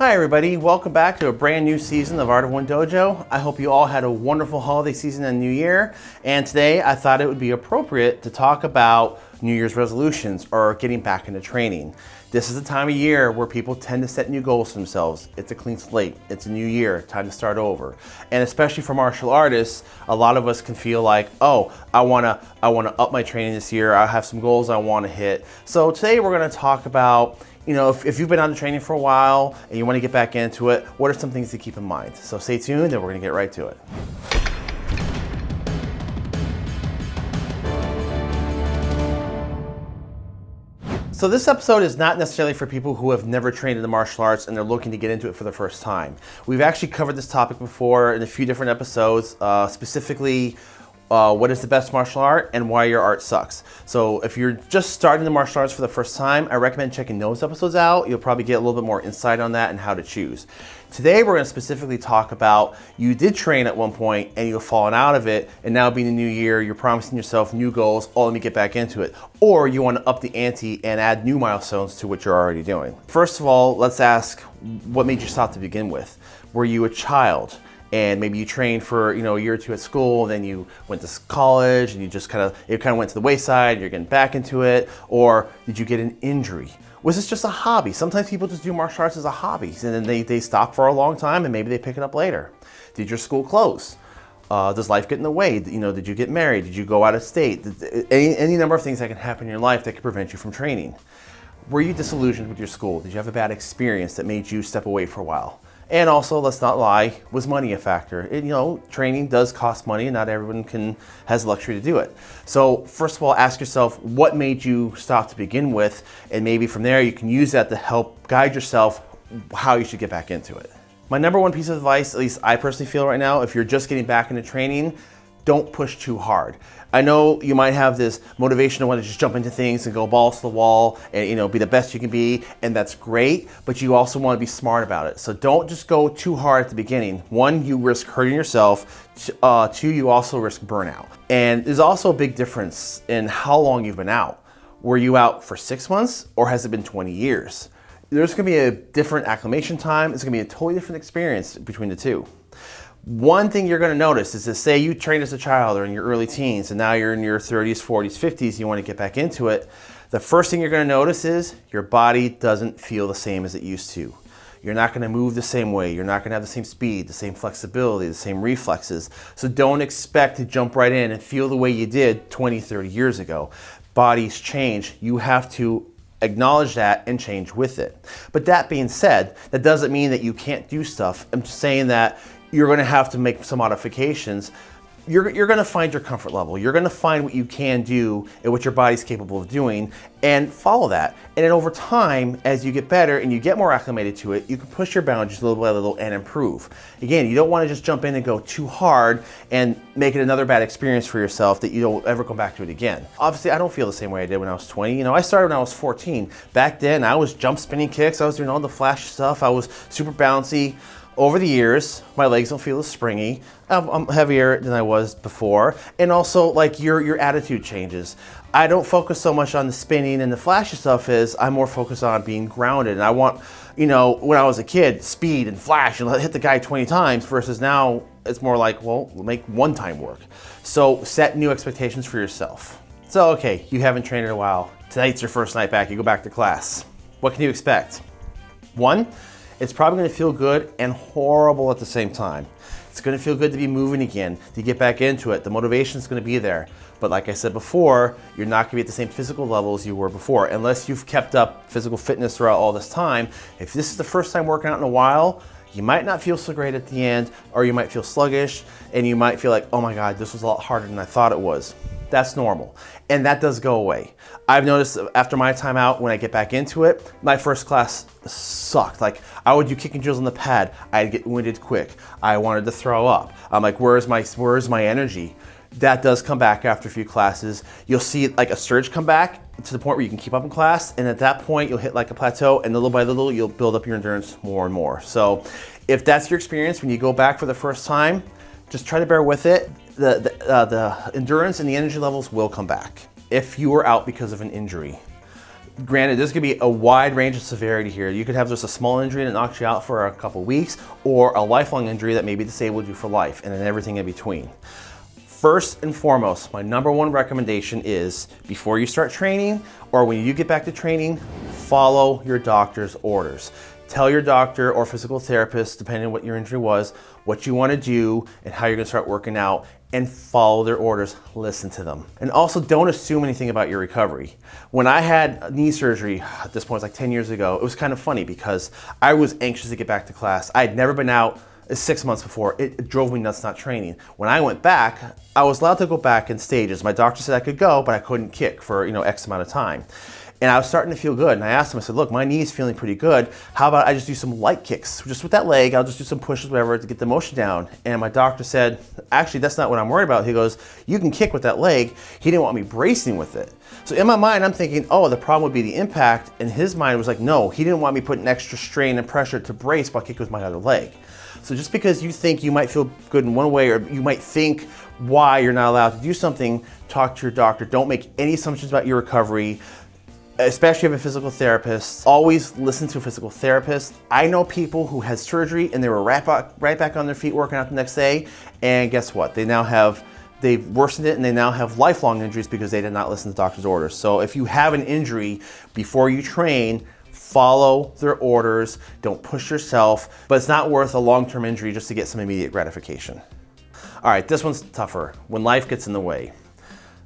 Hi everybody, welcome back to a brand new season of Art of One Dojo. I hope you all had a wonderful holiday season and new year. And today I thought it would be appropriate to talk about New Year's resolutions or getting back into training. This is the time of year where people tend to set new goals for themselves. It's a clean slate, it's a new year, time to start over. And especially for martial artists, a lot of us can feel like, oh, I wanna, I wanna up my training this year, I have some goals I wanna hit. So today we're gonna talk about you know, if, if, you've been out of training for a while and you want to get back into it, what are some things to keep in mind? So stay tuned and we're going to get right to it. So this episode is not necessarily for people who have never trained in the martial arts and they're looking to get into it for the first time. We've actually covered this topic before in a few different episodes, uh, specifically uh, what is the best martial art and why your art sucks. So if you're just starting the martial arts for the first time, I recommend checking those episodes out. You'll probably get a little bit more insight on that and how to choose. Today we're going to specifically talk about you did train at one point and you've fallen out of it and now being a new year, you're promising yourself new goals, oh let me get back into it. Or you want to up the ante and add new milestones to what you're already doing. First of all, let's ask what made you stop to begin with? Were you a child? And maybe you trained for you know a year or two at school, then you went to college and you just kind of it kind of went to the wayside. You're getting back into it, or did you get an injury? Was this just a hobby? Sometimes people just do martial arts as a hobby, and then they they stop for a long time, and maybe they pick it up later. Did your school close? Uh, does life get in the way? You know, did you get married? Did you go out of state? Any, any number of things that can happen in your life that could prevent you from training. Were you disillusioned with your school? Did you have a bad experience that made you step away for a while? And also, let's not lie, was money a factor? It, you know, training does cost money and not everyone can has luxury to do it. So first of all, ask yourself what made you stop to begin with, and maybe from there you can use that to help guide yourself how you should get back into it. My number one piece of advice, at least I personally feel right now, if you're just getting back into training, don't push too hard. I know you might have this motivation to want to just jump into things and go balls to the wall and you know be the best you can be and that's great but you also want to be smart about it. So don't just go too hard at the beginning. One you risk hurting yourself. Uh, two you also risk burnout. And there's also a big difference in how long you've been out. Were you out for six months or has it been 20 years? There's going to be a different acclimation time. It's going to be a totally different experience between the two one thing you're going to notice is that say you trained as a child or in your early teens and now you're in your 30s, 40s, 50s, you want to get back into it. The first thing you're going to notice is your body doesn't feel the same as it used to. You're not going to move the same way. You're not going to have the same speed, the same flexibility, the same reflexes. So don't expect to jump right in and feel the way you did 20, 30 years ago. Bodies change. You have to acknowledge that and change with it. But that being said, that doesn't mean that you can't do stuff. I'm saying that you're going to have to make some modifications. You're, you're going to find your comfort level. You're going to find what you can do and what your body's capable of doing and follow that. And then over time, as you get better and you get more acclimated to it, you can push your boundaries little by little and improve. Again, you don't want to just jump in and go too hard and make it another bad experience for yourself that you don't ever come back to it again. Obviously, I don't feel the same way I did when I was 20. You know, I started when I was 14. Back then, I was jump spinning kicks. I was doing all the flash stuff. I was super bouncy over the years, my legs don't feel as springy. I'm, heavier than I was before. And also like your, your attitude changes. I don't focus so much on the spinning and the flashy stuff is I'm more focused on being grounded. And I want, you know, when I was a kid, speed and flash and hit the guy 20 times versus now it's more like, well, make one time work. So set new expectations for yourself. So, okay, you haven't trained in a while. Tonight's your first night back, you go back to class. What can you expect? One, it's probably gonna feel good and horrible at the same time. It's gonna feel good to be moving again, to get back into it. The motivation is gonna be there. But like I said before, you're not gonna be at the same physical level as you were before, unless you've kept up physical fitness throughout all this time. If this is the first time working out in a while, you might not feel so great at the end, or you might feel sluggish, and you might feel like, oh my God, this was a lot harder than I thought it was. That's normal. And that does go away. I've noticed after my time out, when I get back into it, my first class sucked. Like I would do kicking drills on the pad. I'd get winded quick. I wanted to throw up. I'm like, where's my, where's my energy? That does come back after a few classes. You'll see like a surge come back to the point where you can keep up in class. And at that point, you'll hit like a plateau and little by little, you'll build up your endurance more and more. So if that's your experience when you go back for the first time, just try to bear with it the, the, uh, the endurance and the energy levels will come back if you were out because of an injury. Granted, there's gonna be a wide range of severity here. You could have just a small injury that knocks you out for a couple weeks, or a lifelong injury that maybe disabled you for life, and then everything in between. First and foremost, my number one recommendation is before you start training or when you get back to training, follow your doctor's orders. Tell your doctor or physical therapist, depending on what your injury was, what you want to do and how you're to start working out and follow their orders, listen to them. And also don't assume anything about your recovery. When I had knee surgery, at this point, it's like 10 years ago, it was kind of funny because I was anxious to get back to class. I had never been out six months before. It, it, drove me nuts not training. When I went back, I was allowed to go back in stages. My doctor said I could go, but I couldn't kick for you know X amount of time. And I was starting to feel good. And I asked him, I said, look, my knee is feeling pretty good. How about I just do some light kicks? Just with that leg, I'll just do some pushes, whatever, to get the motion down. And my doctor said, actually, that's not what I'm worried about. He goes, you can kick with that leg. He didn't want me bracing with it. So in my mind, I'm thinking, oh, the problem would be the impact. And his mind was like, no, he didn't want me putting extra strain and pressure to brace while kicking with my other leg. So just because you think you might feel good in one way or you might think why you're not allowed to do something, talk to your doctor. Don't make any assumptions about your recovery especially if a physical therapist, always listen to a physical therapist. I know people who had surgery and they were right back, right back on their feet working out the next day. And guess what? They now have, they've worsened it and they now have lifelong injuries because they did not listen to doctor's orders. So if you have an injury before you train, follow their orders, don't push yourself, but it's not worth a long-term injury just to get some immediate gratification. All right, this one's tougher, when life gets in the way.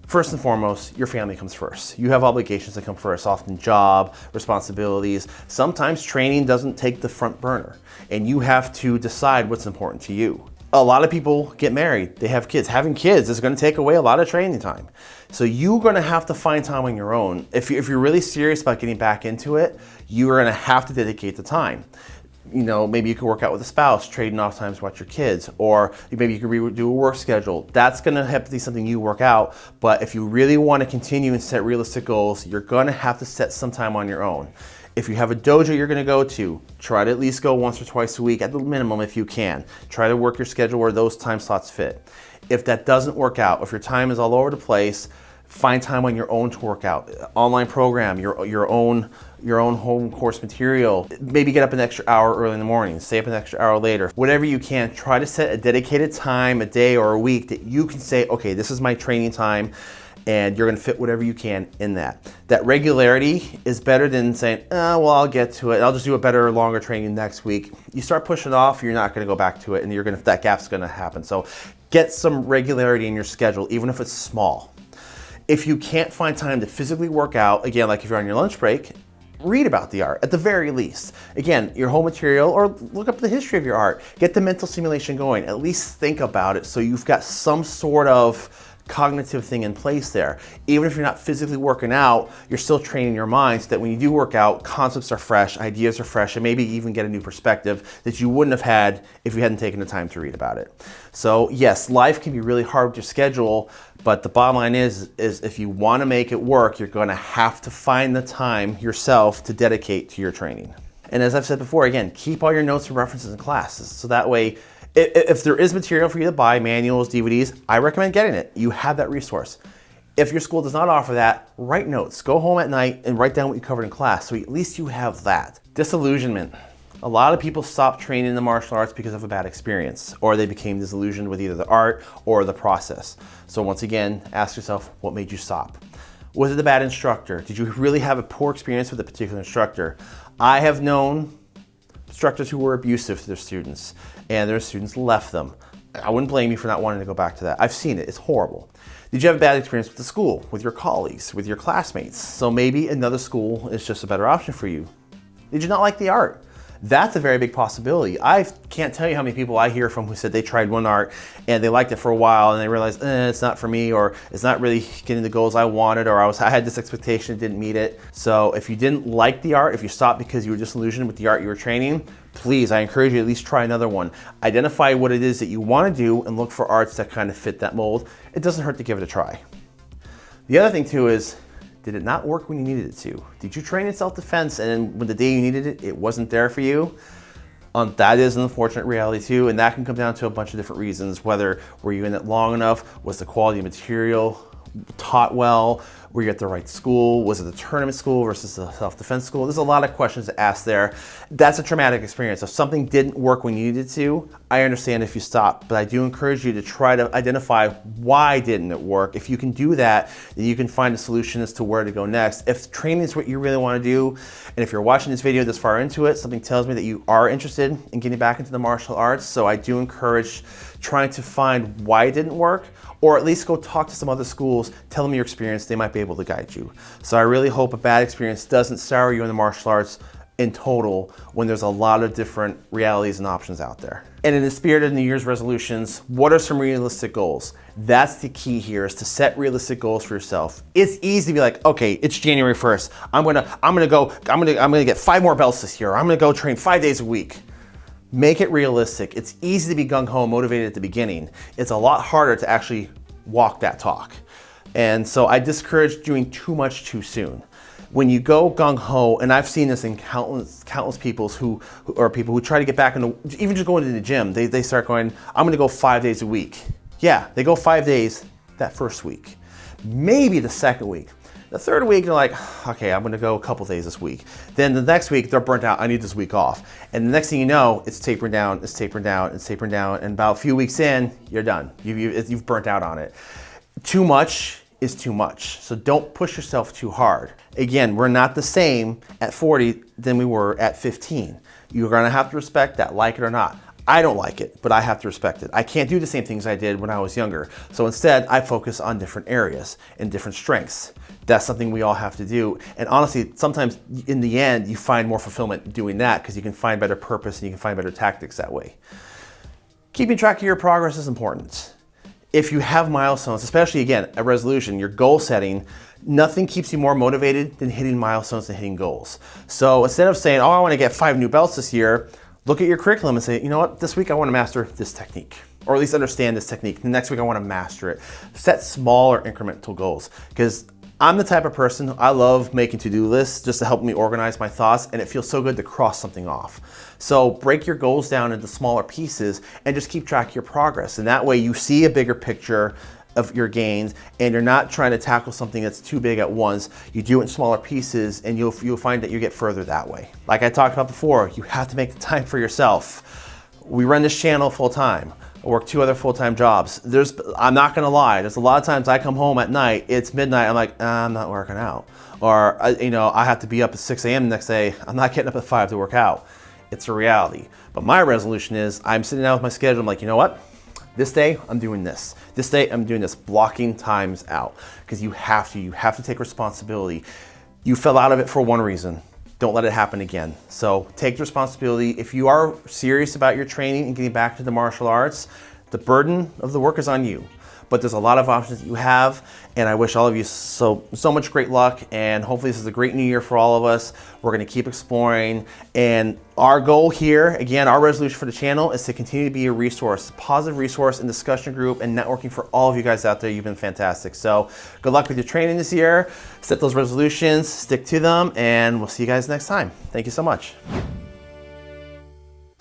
First and foremost, your family comes first. You have obligations that come first, often job, responsibilities. Sometimes training doesn't take the front burner and you have to decide what's important to you. A lot of people get married, they have kids. Having kids is gonna take away a lot of training time. So you're gonna have to find time on your own. If, you, if you're really serious about getting back into it, you are gonna have to dedicate the time. You know, maybe you could work out with a spouse, trading off times to watch your kids, or maybe you could do a work schedule. That's gonna have to be something you work out, but if you really wanna continue and set realistic goals, you're gonna have to set some time on your own. If you have a dojo you're gonna go to, try to at least go once or twice a week at the minimum if you can. Try to work your schedule where those time slots fit. If that doesn't work out, if your time is all over the place, find time on your own to work out. Online program, your, your own your own home course material. Maybe get up an extra hour early in the morning, stay up an extra hour later. Whatever you can, try to set a dedicated time, a day or a week that you can say, okay, this is my training time and you're gonna fit whatever you can in that. That regularity is better than saying, oh, well, I'll get to it. I'll just do a better, longer training next week. You start pushing off, you're not gonna go back to it and you're gonna, that gap's gonna happen. So get some regularity in your schedule, even if it's small. If you can't find time to physically work out, again, like if you're on your lunch break, read about the art at the very least. Again, your whole material or look up the history of your art. Get the mental simulation going. At least think about it so you've got some sort of cognitive thing in place there. Even if you're not physically working out, you're still training your mind so that when you do work out, concepts are fresh, ideas are fresh, and maybe even get a new perspective that you wouldn't have had if you hadn't taken the time to read about it. So yes, life can be really hard with your schedule, but the bottom line is, is if you want to make it work, you're going to have to find the time yourself to dedicate to your training. And as I've said before, again, keep all your notes and references in classes. So that way if there is material for you to buy, manuals, DVDs, I recommend getting it. You have that resource. If your school does not offer that, write notes. Go home at night and write down what you covered in class so at least you have that. Disillusionment. A lot of people stop training in the martial arts because of a bad experience or they became disillusioned with either the art or the process. So once again, ask yourself, what made you stop? Was it a bad instructor? Did you really have a poor experience with a particular instructor? I have known instructors who were abusive to their students and their students left them. I wouldn't blame you for not wanting to go back to that. I've seen it, it's horrible. Did you have a bad experience with the school, with your colleagues, with your classmates? So maybe another school is just a better option for you. Did you not like the art? That's a very big possibility. I can't tell you how many people I hear from who said they tried one art and they liked it for a while and they realized eh, it's not for me or it's not really getting the goals I wanted or I, was, I had this expectation, didn't meet it. So if you didn't like the art, if you stopped because you were disillusioned with the art you were training, please, I encourage you at least try another one. Identify what it is that you want to do and look for arts that kind of fit that mold. It doesn't hurt to give it a try. The other thing too is did it not work when you needed it to? Did you train in self-defense and then when the day you needed it, it wasn't there for you? Um, that is an unfortunate reality too, and that can come down to a bunch of different reasons. Whether were you in it long enough? Was the quality of material taught well? Were you at the right school? Was it the tournament school versus the self-defense school? There's a lot of questions to ask there. That's a traumatic experience. If something didn't work when you needed to, I understand if you stop, but I do encourage you to try to identify why didn't it work. If you can do that, then you can find a solution as to where to go next. If training is what you really want to do, and if you're watching this video this far into it, something tells me that you are interested in getting back into the martial arts. So I do encourage trying to find why it didn't work, or at least go talk to some other schools, tell them your experience, they might be able to guide you. So I really hope a bad experience doesn't sour you in the martial arts in total when there's a lot of different realities and options out there. And in the spirit of New Year's resolutions, what are some realistic goals? That's the key here is to set realistic goals for yourself. It's easy to be like, okay, it's January 1st. I'm gonna, I'm gonna go, I'm gonna, I'm gonna get five more belts this year. I'm gonna go train five days a week. Make it realistic. It's easy to be gung-ho motivated at the beginning. It's a lot harder to actually walk that talk. And so I discourage doing too much too soon when you go gung ho, and I've seen this in countless countless people who, who or people who try to get back into even just going to the gym, they, they start going, I'm gonna go five days a week. Yeah, they go five days that first week. Maybe the second week. The third week, they're like, okay, I'm gonna go a couple days this week. Then the next week, they're burnt out, I need this week off. And the next thing you know, it's tapering down, it's tapering down, it's tapering down, and about a few weeks in, you're done. You, you, you've burnt out on it. Too much is too much. So don't push yourself too hard. Again, we're not the same at 40 than we were at 15. You're gonna have to respect that, like it or not. I don't like it, but I have to respect it. I can't do the same things I did when I was younger. So instead, I focus on different areas and different strengths. That's something we all have to do. And honestly, sometimes in the end, you find more fulfillment doing that because you can find better purpose and you can find better tactics that way. Keeping track of your progress is important if you have milestones, especially again, a resolution, your goal setting, nothing keeps you more motivated than hitting milestones and hitting goals. So instead of saying, oh, I want to get five new belts this year, look at your curriculum and say, you know what, this week I want to master this technique, or at least understand this technique. The next week I want to master it. Set smaller incremental goals because I'm the type of person, I love making to-do lists just to help me organize my thoughts and it feels so good to cross something off. So break your goals down into smaller pieces and just keep track of your progress. And that way you see a bigger picture of your gains and you're not trying to tackle something that's too big at once. You do it in smaller pieces and you'll, you'll find that you get further that way. Like I talked about before, you have to make the time for yourself. We run this channel full time. Work two other full-time jobs. There's, I'm not gonna lie, there's a lot of times I come home at night, it's midnight, I'm like, ah, I'm not working out. Or, you know, I have to be up at 6 a.m. the next day, I'm not getting up at 5 to work out. It's a reality. But my resolution is, I'm sitting down with my schedule, I'm like, you know what? This day, I'm doing this. This day, I'm doing this, blocking times out. Because you have to, you have to take responsibility. You fell out of it for one reason don't let it happen again. So take responsibility. If you are serious about your training and getting back to the martial arts, the burden of the work is on you but there's a lot of options that you have. And I wish all of you so, so much great luck. And hopefully this is a great new year for all of us. We're gonna keep exploring. And our goal here, again, our resolution for the channel is to continue to be a resource, positive resource and discussion group and networking for all of you guys out there. You've been fantastic. So good luck with your training this year. Set those resolutions, stick to them, and we'll see you guys next time. Thank you so much.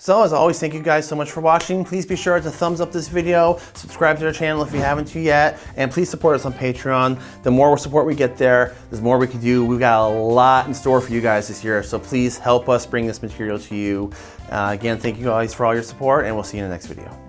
So as always, thank you guys so much for watching. Please be sure to thumbs up this video, subscribe to our channel if you haven't yet, and please support us on Patreon. The more support we get there, the more we can do. We've got a lot in store for you guys this year, so please help us bring this material to you. Uh, again, thank you guys for all your support, and we'll see you in the next video.